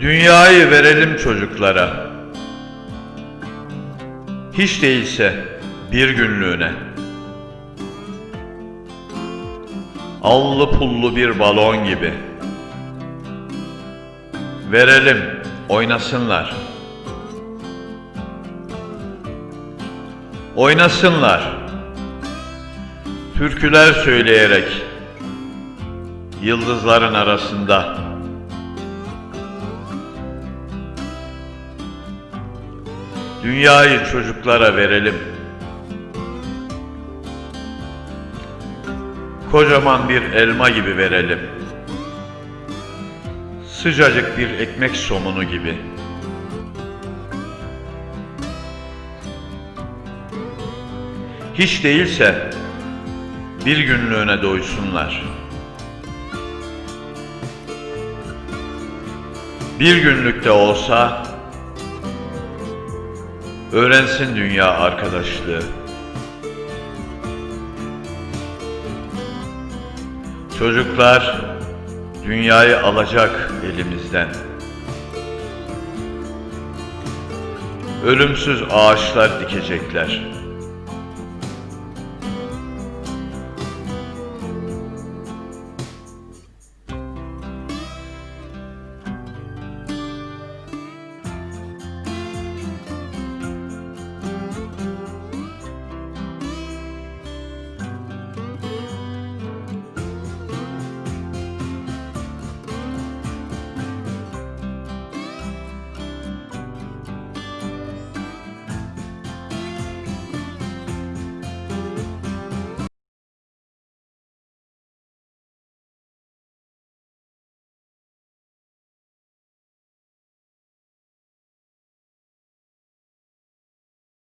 Dünyayı verelim çocuklara. Hiç değilse bir günlüğüne. Allı pullu bir balon gibi. Verelim, oynasınlar. Oynasınlar. Türküler söyleyerek yıldızların arasında. Dünyayı çocuklara verelim. Kocaman bir elma gibi verelim. Sıcacık bir ekmek somunu gibi. Hiç değilse bir günlüğüne doysunlar. Bir günlük de olsa öğrensin dünya arkadaşlığı. Çocuklar dünyayı alacak elimizden. Ölümsüz ağaçlar dikecekler.